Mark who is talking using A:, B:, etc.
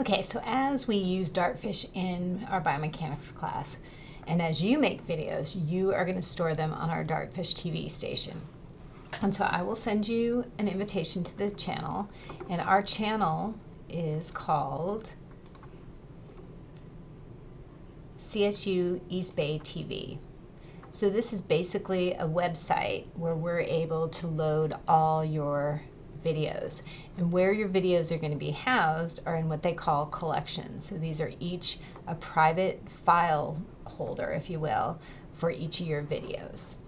A: Okay, so as we use Dartfish in our biomechanics class, and as you make videos, you are going to store them on our Dartfish TV station. And so I will send you an invitation to the channel, and our channel is called CSU East Bay TV. So this is basically a website where we're able to load all your videos. And where your videos are going to be housed are in what they call collections. So these are each a private file holder, if you will, for each of your videos.